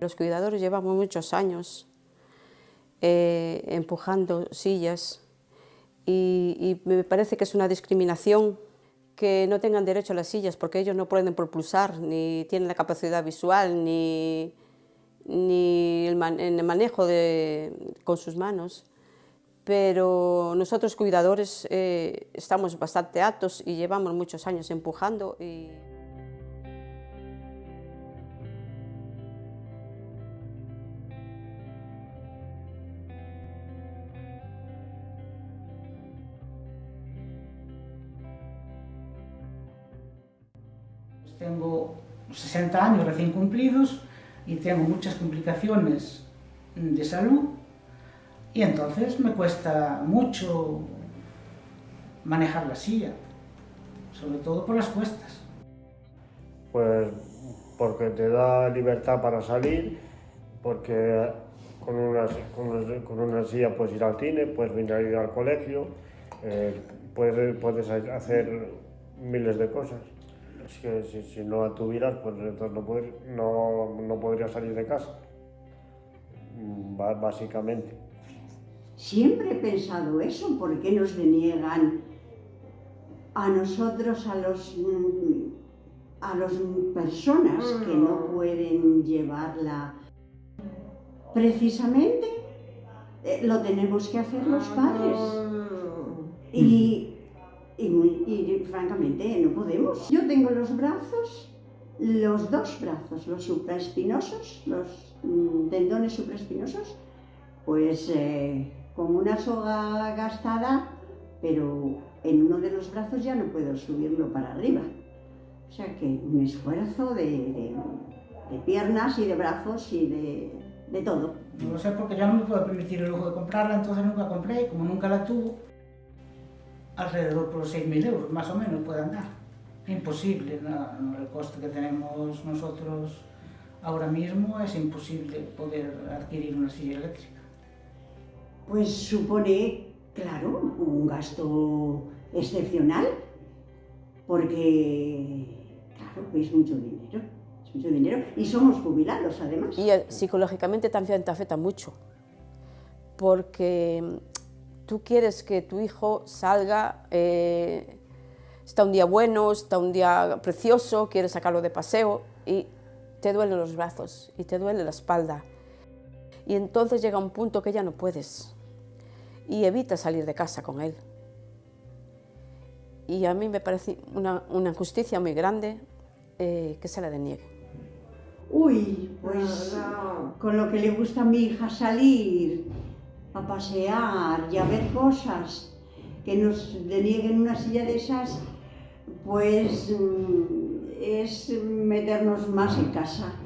Los cuidadores llevamos muchos años eh, empujando sillas y, me parece que es una discriminación que no tengan derecho a las sillas porque ellos no pueden propulsar, ni tienen la capacidad visual, ni, ni el, manejo de, con sus manos. Pero nosotros cuidadores eh, estamos bastante altos y llevamos muchos años empujando. Tengo 60 años recién cumplidos y tengo muchas complicaciones de salud y entonces me cuesta mucho manejar la silla, sobre todo por las cuestas. Pues porque te da libertad para salir, porque con una, con una silla puedes ir al cine, puedes venir a ir al colegio, eh, puedes, puedes hacer miles de cosas. Es que si, si no la tuvieras, pues entonces no, no, no podrías salir de casa, básicamente. Siempre he pensado eso, ¿por qué nos deniegan a nosotros, a los a las personas que no mm. pueden llevarla? Precisamente eh, lo tenemos que hacer los padres. Mm. Y y, francamente no podemos. Yo tengo los brazos, los dos brazos, los supraespinosos, los mm, tendones supraespinosos, pues eh, con una soga gastada, pero en uno de los brazos ya no puedo subirlo para arriba. O sea que un esfuerzo de, piernas y de brazos y de, de todo. No lo sé porque ya no me puedo permitir el lujo de comprarla, entonces nunca compré, como nunca la tuve, alrededor por los 6.000 euros, más o menos puede andar. Imposible, no, el coste que tenemos nosotros ahora mismo es imposible poder adquirir una silla eléctrica. Pues supone, claro, un gasto excepcional, porque, claro, es mucho dinero, es mucho dinero, y somos jubilados además. Y eh, psicológicamente también te afecta mucho, porque tú quieres que tu hijo salga, eh, está un día bueno, está un día precioso, quieres sacarlo de paseo y te duelen los brazos y te duele la espalda. Y entonces llega un punto que ya no puedes y evitas salir de casa con él. Y a mí me parece una, injusticia muy grande eh, que se la deniegue. Uy, pues con lo que le gusta a mi hija salir, a pasear y a ver cosas, que nos denieguen una silla de esas, pues mm, es meternos más en casa.